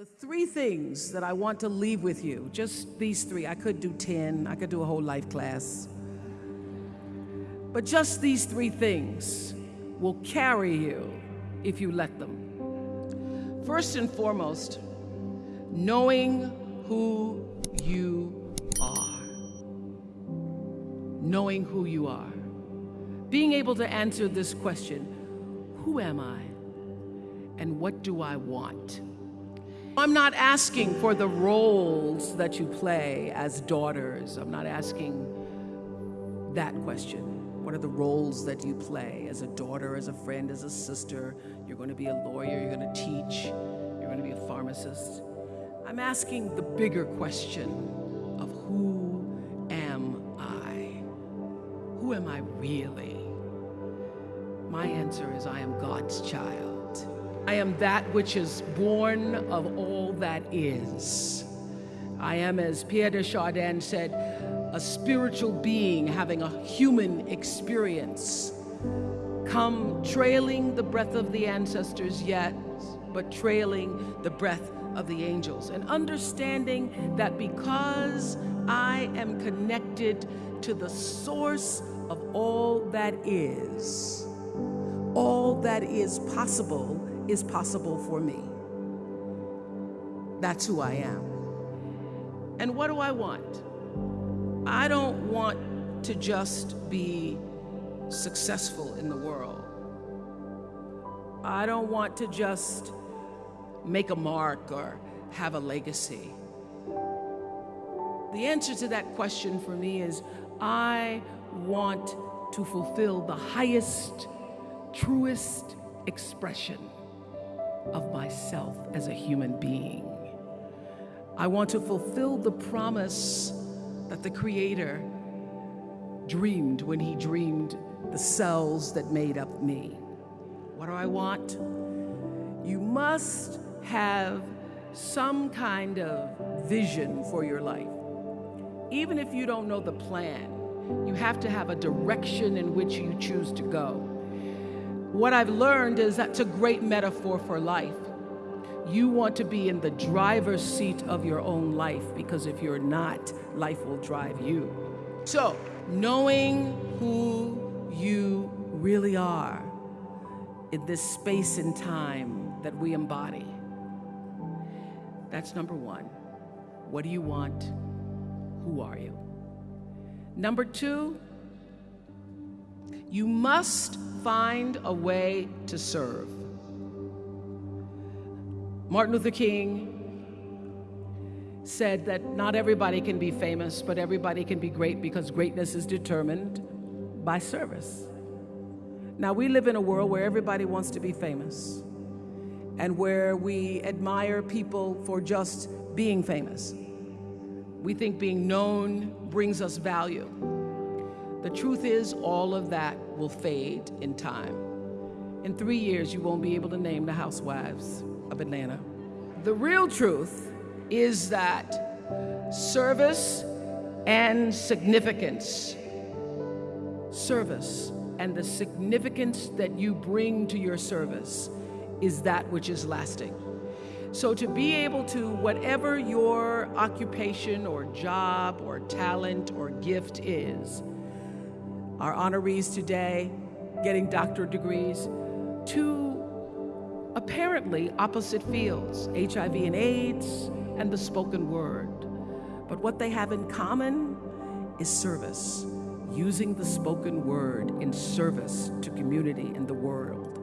The three things that I want to leave with you, just these three. I could do 10, I could do a whole life class. But just these three things will carry you if you let them. First and foremost, knowing who you are. Knowing who you are. Being able to answer this question Who am I? And what do I want? I'm not asking for the roles that you play as daughters. I'm not asking that question. What are the roles that you play as a daughter, as a friend, as a sister? You're going to be a lawyer, you're going to teach, you're going to be a pharmacist. I'm asking the bigger question of who am I? Who am I really? My answer is I am God's child. I am that which is born of all that is. I am, as Pierre de Chardin said, a spiritual being having a human experience. Come trailing the breath of the ancestors, yet, but trailing the breath of the angels. And understanding that because I am connected to the source of all that is, all that is possible is possible for me. That's who I am. And what do I want? I don't want to just be successful in the world. I don't want to just make a mark or have a legacy. The answer to that question for me is I want to fulfill the highest, truest expression of myself as a human being. I want to fulfill the promise that the Creator dreamed when He dreamed the cells that made up me. What do I want? You must have some kind of vision for your life. Even if you don't know the plan, you have to have a direction in which you choose to go. What I've learned is that's a great metaphor for life. You want to be in the driver's seat of your own life because if you're not, life will drive you. So, knowing who you really are in this space and time that we embody. That's number one. What do you want? Who are you? Number two, you must find a way to serve. Martin Luther King said that not everybody can be famous, but everybody can be great because greatness is determined by service. Now, we live in a world where everybody wants to be famous and where we admire people for just being famous. We think being known brings us value. The truth is, all of that will fade in time. In three years, you won't be able to name the housewives of Atlanta. The real truth is that service and significance, service and the significance that you bring to your service is that which is lasting. So to be able to, whatever your occupation or job or talent or gift is, our honorees today getting doctorate degrees, to apparently opposite fields, HIV and AIDS and the spoken word. But what they have in common is service, using the spoken word in service to community and the world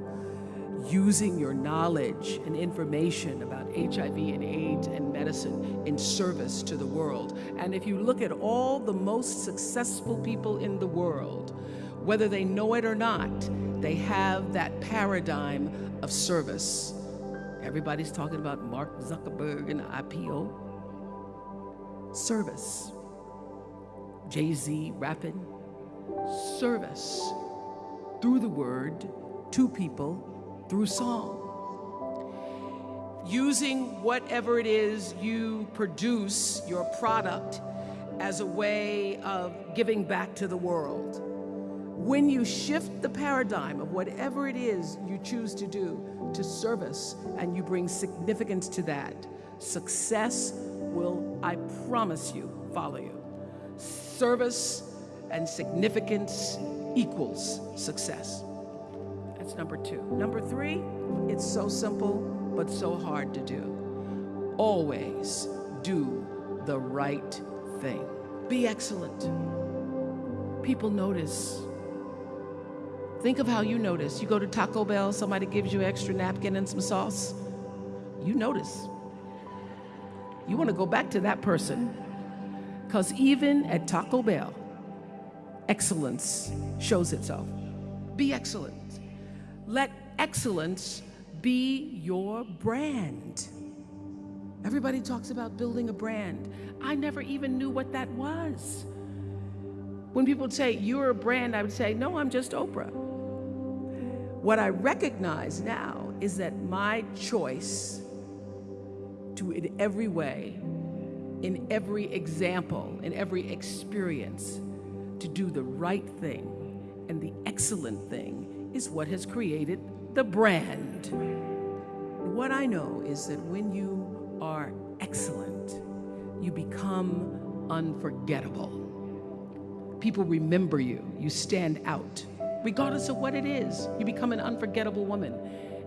using your knowledge and information about HIV and AIDS and medicine in service to the world. And if you look at all the most successful people in the world, whether they know it or not, they have that paradigm of service. Everybody's talking about Mark Zuckerberg and IPO. Service. Jay Z rapping. Service. Through the word, to people, through song. Using whatever it is you produce, your product, as a way of giving back to the world. When you shift the paradigm of whatever it is you choose to do to service and you bring significance to that, success will, I promise you, follow you. Service and significance equals success. That's number two. Number three, it's so simple, but so hard to do. Always do the right thing. Be excellent. People notice. Think of how you notice. You go to Taco Bell, somebody gives you extra napkin and some sauce. You notice. You want to go back to that person. Because even at Taco Bell, excellence shows itself. Be excellent. Let excellence be your brand. Everybody talks about building a brand. I never even knew what that was. When people say, You're a brand, I would say, No, I'm just Oprah. What I recognize now is that my choice to, in every way, in every example, in every experience, to do the right thing and the excellent thing is what has created the brand. What I know is that when you are excellent, you become unforgettable. People remember you, you stand out. Regardless of what it is, you become an unforgettable woman.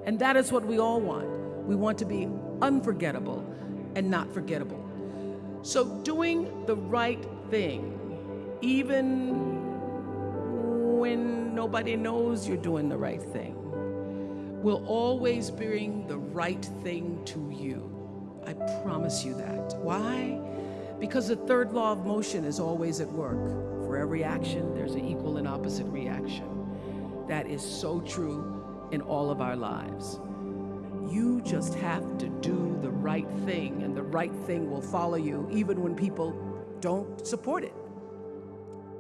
And that is what we all want. We want to be unforgettable and not forgettable. So, doing the right thing, even when nobody knows you're doing the right thing, will always bring the right thing to you. I promise you that. Why? Because the third law of motion is always at work. For every action, there's an equal and opposite reaction. That is so true in all of our lives. You just have to do the right thing, and the right thing will follow you even when people don't support it.